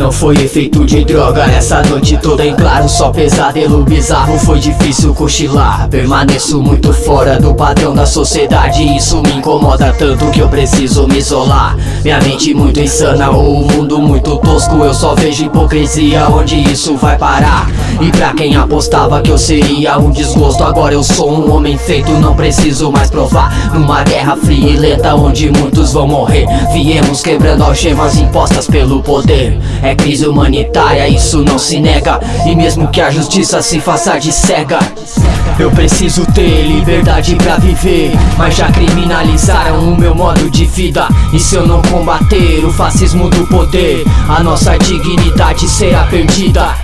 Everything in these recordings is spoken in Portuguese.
Não foi efeito de droga essa noite toda em claro Só pesadelo bizarro, foi difícil cochilar Permaneço muito fora do padrão da sociedade. Isso me incomoda tanto que eu preciso me isolar. Minha mente muito insana, ou o mundo muito tosco. Eu só vejo hipocrisia, onde isso vai parar? E pra quem apostava que eu seria um desgosto Agora eu sou um homem feito, não preciso mais provar Numa guerra fria e lenta onde muitos vão morrer. Viemos quebrando algemas impostas pelo poder. É crise humanitária, isso não se nega. E mesmo que a justiça se faça de cega eu preciso ter liberdade pra viver. Mas já criminalizaram o meu modo de vida. E se eu não combater o fascismo do poder A nossa dignidade será perdida.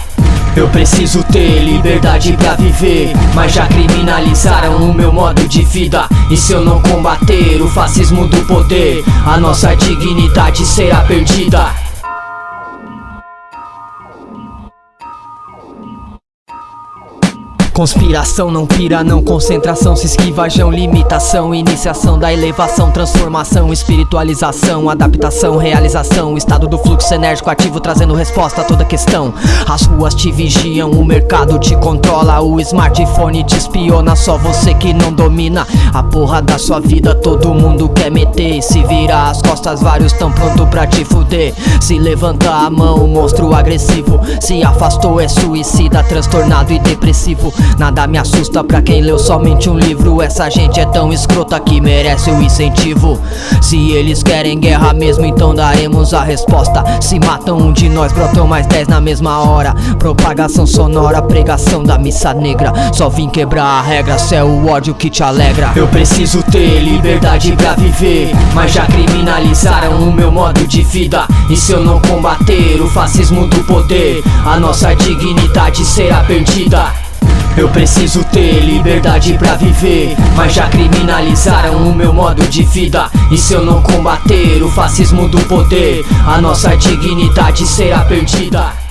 Eu preciso ter liberdade pra viver. Mas já criminalizaram o meu modo de vida. E se eu não combater o fascismo do poder A nossa dignidade será perdida Conspiração não pira, não concentração, se esquiva, jão, limitação, iniciação da elevação, transformação, espiritualização, adaptação, realização, estado do fluxo enérgico ativo trazendo resposta a toda questão. As ruas te vigiam, o mercado te controla, o smartphone te espiona, só você que não domina a porra da sua vida, todo mundo quer meter. Se virar as costas, vários tão pronto pra te fuder. Se levanta a mão, monstro agressivo, se afastou, é suicida, transtornado e depressivo. Nada me assusta pra quem leu somente um livro. Essa gente é tão escrota que merece o incentivo. Se eles querem guerra mesmo, então daremos a resposta. Se matam um de nós, brotam mais dez na mesma hora. Propagação sonora, pregação da missa negra. Só vim quebrar a regra, se é o ódio que te alegra. Eu preciso ter liberdade pra viver Mas já criminalizaram o meu modo de vida. E se eu não combater o fascismo do poder A nossa dignidade será perdida eu preciso ter liberdade pra viver Mas já criminalizaram o meu modo de vida. E se eu não combater o fascismo do poder A nossa dignidade será perdida